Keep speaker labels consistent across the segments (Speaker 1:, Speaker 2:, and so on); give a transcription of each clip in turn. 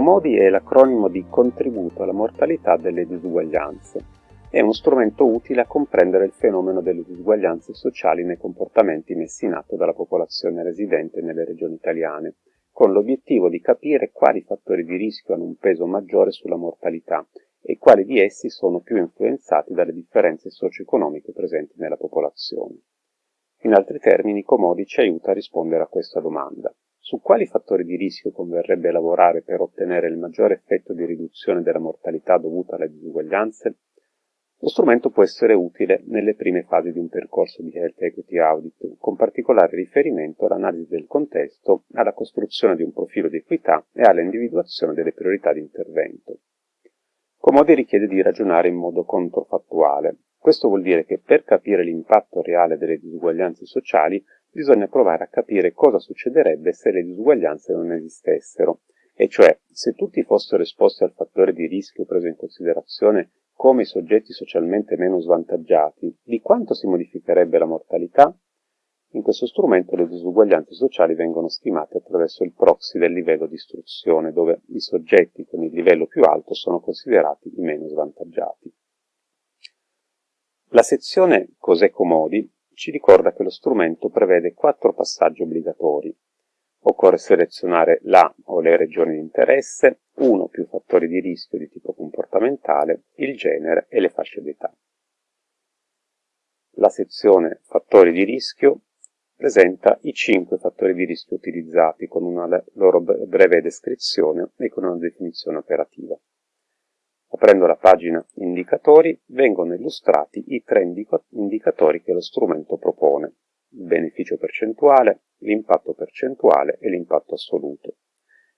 Speaker 1: COMODI è l'acronimo di Contributo alla mortalità delle disuguaglianze. È uno strumento utile a comprendere il fenomeno delle disuguaglianze sociali nei comportamenti messi in atto dalla popolazione residente nelle regioni italiane, con l'obiettivo di capire quali fattori di rischio hanno un peso maggiore sulla mortalità e quali di essi sono più influenzati dalle differenze socio-economiche presenti nella popolazione. In altri termini, Comodi ci aiuta a rispondere a questa domanda. Su quali fattori di rischio converrebbe lavorare per ottenere il maggiore effetto di riduzione della mortalità dovuta alle disuguaglianze? Lo strumento può essere utile nelle prime fasi di un percorso di Health Equity Audit, con particolare riferimento all'analisi del contesto, alla costruzione di un profilo di equità e all'individuazione delle priorità di intervento. Comodi richiede di ragionare in modo controfattuale. Questo vuol dire che per capire l'impatto reale delle disuguaglianze sociali bisogna provare a capire cosa succederebbe se le disuguaglianze non esistessero, e cioè se tutti fossero esposti al fattore di rischio preso in considerazione come i soggetti socialmente meno svantaggiati, di quanto si modificherebbe la mortalità? In questo strumento le disuguaglianze sociali vengono stimate attraverso il proxy del livello di istruzione, dove i soggetti con il livello più alto sono considerati i meno svantaggiati. La sezione Cos'è Comodi ci ricorda che lo strumento prevede quattro passaggi obbligatori. Occorre selezionare la o le regioni di interesse, uno o più fattori di rischio di tipo comportamentale, il genere e le fasce d'età. La sezione Fattori di rischio presenta i cinque fattori di rischio utilizzati con una loro breve descrizione e con una definizione operativa. Aprendo la pagina Indicatori vengono illustrati i tre indicatori che lo strumento propone, il beneficio percentuale, l'impatto percentuale e l'impatto assoluto,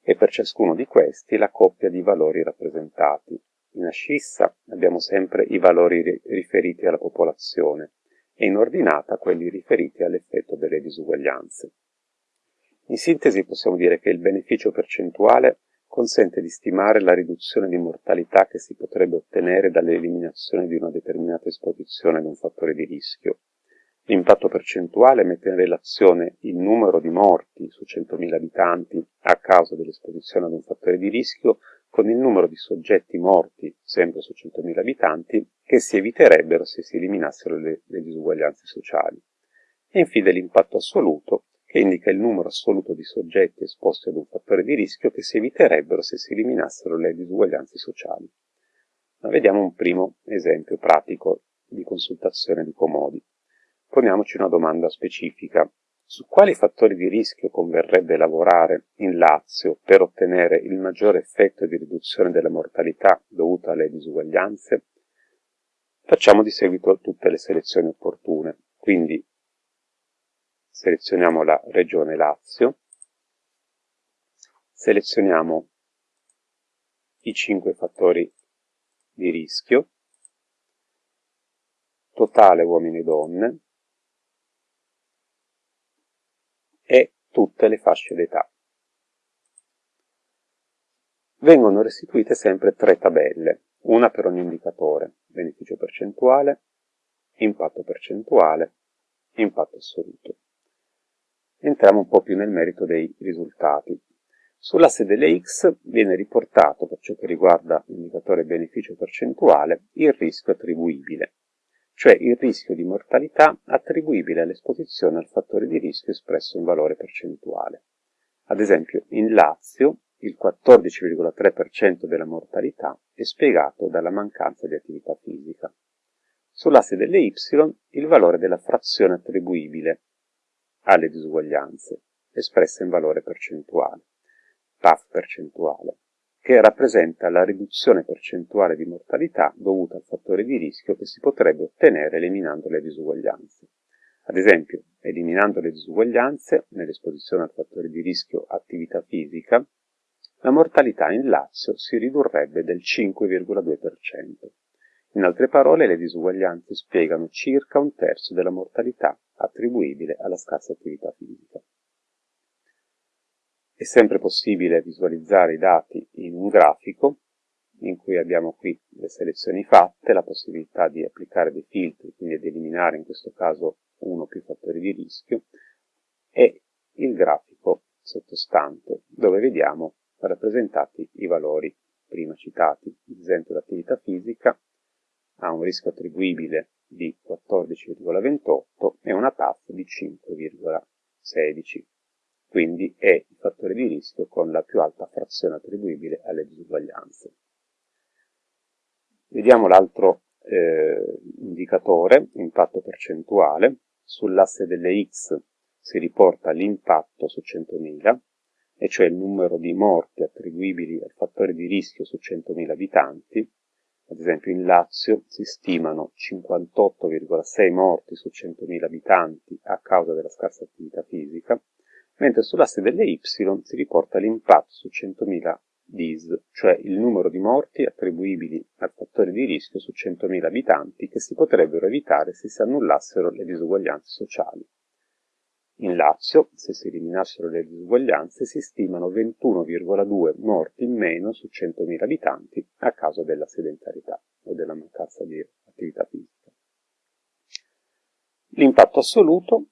Speaker 1: e per ciascuno di questi la coppia di valori rappresentati. In ascissa abbiamo sempre i valori riferiti alla popolazione e in ordinata quelli riferiti all'effetto delle disuguaglianze. In sintesi possiamo dire che il beneficio percentuale consente di stimare la riduzione di mortalità che si potrebbe ottenere dall'eliminazione di una determinata esposizione ad un fattore di rischio. L'impatto percentuale mette in relazione il numero di morti su 100.000 abitanti a causa dell'esposizione ad un fattore di rischio con il numero di soggetti morti, sempre su 100.000 abitanti, che si eviterebbero se si eliminassero le, le disuguaglianze sociali. E infine l'impatto assoluto, che indica il numero assoluto di soggetti esposti ad un fattore di rischio che si eviterebbero se si eliminassero le disuguaglianze sociali. Ma vediamo un primo esempio pratico di consultazione di Comodi. Poniamoci una domanda specifica. Su quali fattori di rischio converrebbe lavorare in Lazio per ottenere il maggiore effetto di riduzione della mortalità dovuta alle disuguaglianze? Facciamo di seguito tutte le selezioni opportune, quindi selezioniamo la regione Lazio, selezioniamo i cinque fattori di rischio, totale uomini e donne. E tutte le fasce d'età. Vengono restituite sempre tre tabelle, una per ogni indicatore, beneficio percentuale, impatto percentuale, impatto assoluto entriamo un po' più nel merito dei risultati. Sull'asse delle X viene riportato, per ciò che riguarda l'indicatore beneficio percentuale, il rischio attribuibile, cioè il rischio di mortalità attribuibile all'esposizione al fattore di rischio espresso in valore percentuale. Ad esempio, in Lazio il 14,3% della mortalità è spiegato dalla mancanza di attività fisica. Sull'asse delle Y il valore della frazione attribuibile, alle disuguaglianze, espresse in valore percentuale, PAF percentuale, che rappresenta la riduzione percentuale di mortalità dovuta al fattore di rischio che si potrebbe ottenere eliminando le disuguaglianze. Ad esempio, eliminando le disuguaglianze nell'esposizione al fattore di rischio attività fisica, la mortalità in Lazio si ridurrebbe del 5,2%. In altre parole, le disuguaglianze spiegano circa un terzo della mortalità attribuibile alla scarsa attività fisica. È sempre possibile visualizzare i dati in un grafico, in cui abbiamo qui le selezioni fatte, la possibilità di applicare dei filtri, quindi di eliminare in questo caso uno o più fattori di rischio, e il grafico sottostante, dove vediamo rappresentati i valori prima citati. Esempio l'attività fisica ha un rischio attribuibile di 14,28 e una TAF di 5,16, quindi è il fattore di rischio con la più alta frazione attribuibile alle disuguaglianze. Vediamo l'altro eh, indicatore, impatto percentuale. Sull'asse delle X si riporta l'impatto su 100.000, e cioè il numero di morti attribuibili al fattore di rischio su 100.000 abitanti, ad esempio in Lazio si stimano 58,6 morti su 100.000 abitanti a causa della scarsa attività fisica, mentre sull'asse delle Y si riporta l'impatto su 100.000 DIS, cioè il numero di morti attribuibili al fattore di rischio su 100.000 abitanti che si potrebbero evitare se si annullassero le disuguaglianze sociali. In Lazio, se si eliminassero le disuguaglianze, si stimano 21,2 morti in meno su 100.000 abitanti a causa della sedentarietà o della mancanza di attività fisica. L'impatto assoluto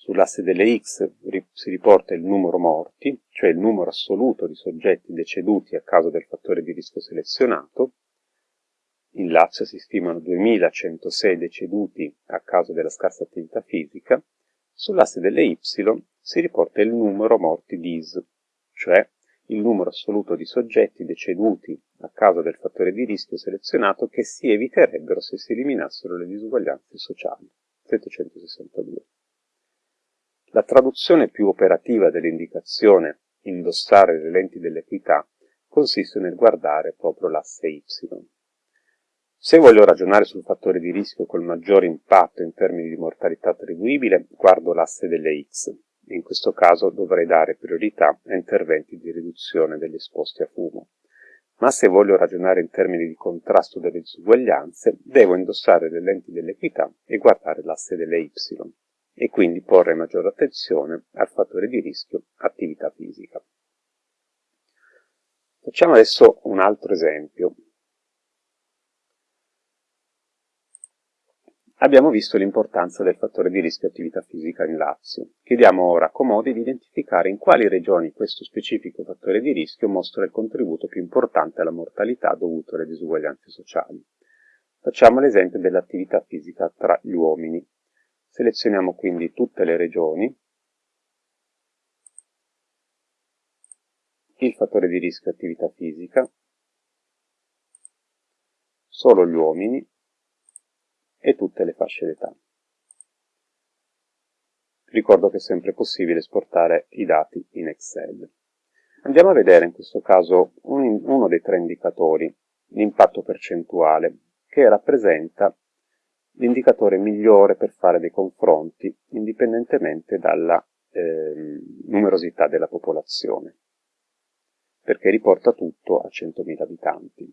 Speaker 1: Sull'asse delle X si riporta il numero morti, cioè il numero assoluto di soggetti deceduti a causa del fattore di rischio selezionato. In Lazio si stimano 2106 deceduti a causa della scarsa attività fisica Sull'asse delle y si riporta il numero morti dis, cioè il numero assoluto di soggetti deceduti a causa del fattore di rischio selezionato che si eviterebbero se si eliminassero le disuguaglianze sociali. 762. La traduzione più operativa dell'indicazione indossare le lenti dell'equità consiste nel guardare proprio l'asse y. Se voglio ragionare sul fattore di rischio col maggiore impatto in termini di mortalità attribuibile, guardo l'asse delle X, in questo caso dovrei dare priorità a interventi di riduzione degli esposti a fumo. Ma se voglio ragionare in termini di contrasto delle disuguaglianze, devo indossare le lenti dell'equità e guardare l'asse delle Y, e quindi porre maggiore attenzione al fattore di rischio attività fisica. Facciamo adesso un altro esempio. Abbiamo visto l'importanza del fattore di rischio attività fisica in Lazio. Chiediamo ora a Comodi di identificare in quali regioni questo specifico fattore di rischio mostra il contributo più importante alla mortalità dovuto alle disuguaglianze sociali. Facciamo l'esempio dell'attività fisica tra gli uomini. Selezioniamo quindi tutte le regioni, il fattore di rischio attività fisica, solo gli uomini, e tutte le fasce d'età. Ricordo che è sempre possibile esportare i dati in Excel. Andiamo a vedere in questo caso un, uno dei tre indicatori, l'impatto percentuale, che rappresenta l'indicatore migliore per fare dei confronti indipendentemente dalla eh, numerosità della popolazione, perché riporta tutto a 100.000 abitanti.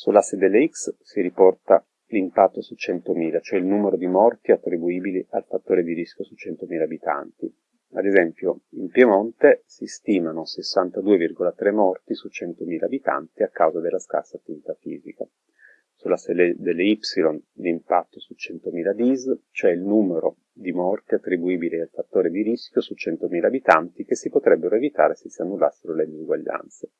Speaker 1: Sull'asse delle x si riporta l'impatto su 100.000, cioè il numero di morti attribuibili al fattore di rischio su 100.000 abitanti. Ad esempio, in Piemonte si stimano 62,3 morti su 100.000 abitanti a causa della scarsa attività fisica. Sull'asse delle Y l'impatto su 100.000 DIS, cioè il numero di morti attribuibili al fattore di rischio su 100.000 abitanti che si potrebbero evitare se si annullassero le disuguaglianze.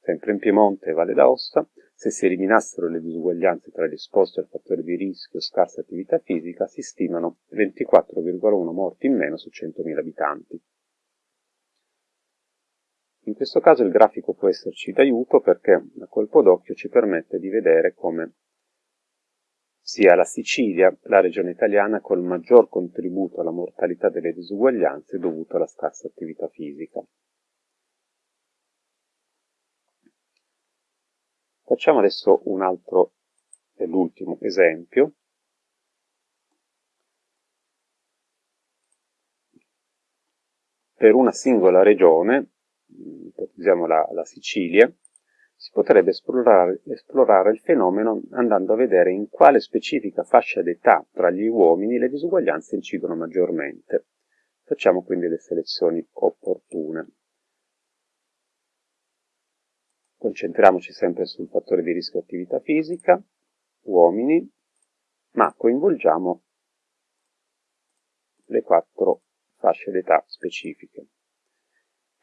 Speaker 1: Sempre in Piemonte e Valle d'Aosta, se si eliminassero le disuguaglianze tra gli esposti al fattore di rischio scarsa attività fisica, si stimano 24,1 morti in meno su 100.000 abitanti. In questo caso il grafico può esserci d'aiuto perché a colpo d'occhio ci permette di vedere come sia la Sicilia la regione italiana col maggior contributo alla mortalità delle disuguaglianze dovuto alla scarsa attività fisica. Facciamo adesso un altro, l'ultimo esempio. Per una singola regione, ipotizziamo la, la Sicilia, si potrebbe esplorare, esplorare, il fenomeno andando a vedere in quale specifica fascia d'età tra gli uomini le disuguaglianze incidono maggiormente. Facciamo quindi le selezioni opportune. Concentriamoci sempre sul fattore di rischio attività fisica, uomini, ma coinvolgiamo le quattro fasce d'età specifiche.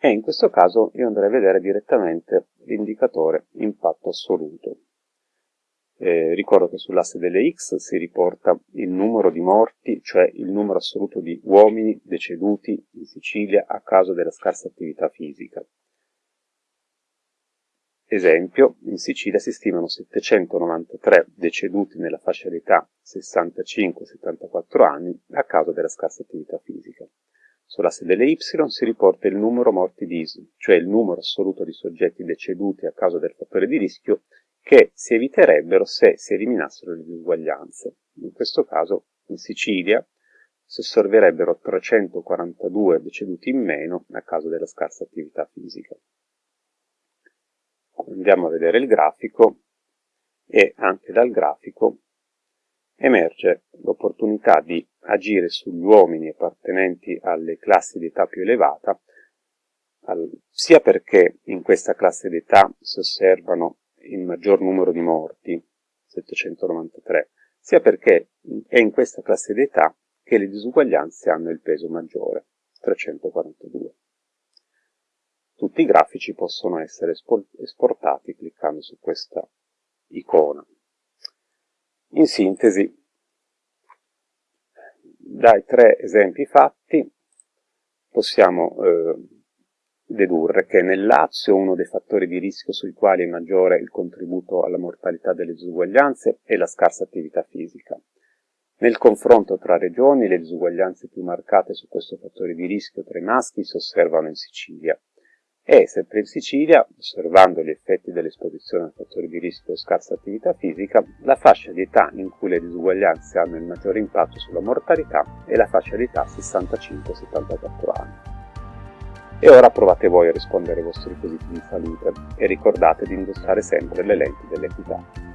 Speaker 1: e in questo caso io andrei a vedere direttamente l'indicatore impatto assoluto. Eh, ricordo che sull'asse delle X si riporta il numero di morti, cioè il numero assoluto di uomini deceduti in Sicilia a causa della scarsa attività fisica. Esempio, in Sicilia si stimano 793 deceduti nella fascia d'età 65-74 anni a causa della scarsa attività fisica. Sull'asse delle Y si riporta il numero morti di ISM, cioè il numero assoluto di soggetti deceduti a causa del fattore di rischio che si eviterebbero se si eliminassero le disuguaglianze. In questo caso in Sicilia si osserverebbero 342 deceduti in meno a causa della scarsa attività fisica. Andiamo a vedere il grafico e anche dal grafico emerge l'opportunità di agire sugli uomini appartenenti alle classi di età più elevata, sia perché in questa classe d'età si osservano il maggior numero di morti, 793, sia perché è in questa classe d'età che le disuguaglianze hanno il peso maggiore, 342. Tutti i grafici possono essere esportati cliccando su questa icona. In sintesi, dai tre esempi fatti possiamo eh, dedurre che nel Lazio uno dei fattori di rischio sui quali è maggiore il contributo alla mortalità delle disuguaglianze è la scarsa attività fisica. Nel confronto tra regioni le disuguaglianze più marcate su questo fattore di rischio tra i maschi si osservano in Sicilia, e, sempre in Sicilia, osservando gli effetti dell'esposizione a fattori di rischio e scarsa attività fisica, la fascia di età in cui le disuguaglianze hanno il maggiore impatto sulla mortalità è la fascia di età 65-74 anni. E ora provate voi a rispondere ai vostri quesiti di salute e ricordate di indossare sempre le lenti dell'equità.